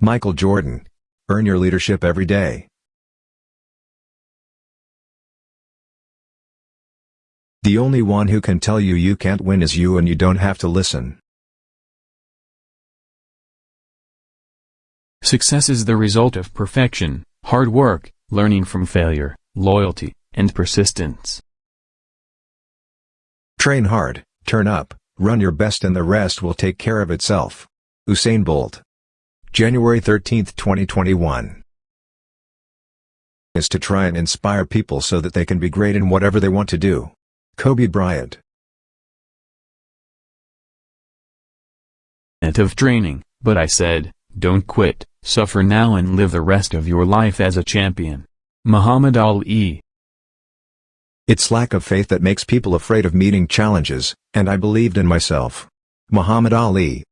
Michael Jordan. Earn your leadership every day. The only one who can tell you you can't win is you and you don't have to listen. Success is the result of perfection, hard work, learning from failure, loyalty, and persistence. Train hard, turn up, run your best and the rest will take care of itself. Usain Bolt. January 13, 2021 is to try and inspire people so that they can be great in whatever they want to do. Kobe Bryant And of training, but I said, don't quit, suffer now and live the rest of your life as a champion. Muhammad Ali It's lack of faith that makes people afraid of meeting challenges, and I believed in myself. Muhammad Ali